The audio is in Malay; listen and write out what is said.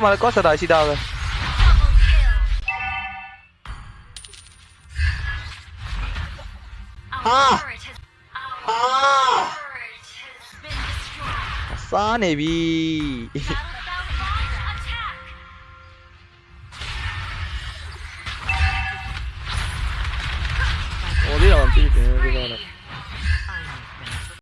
Mà có cose dai si dava ah ah sanevi oh lì davanti ti tenevo di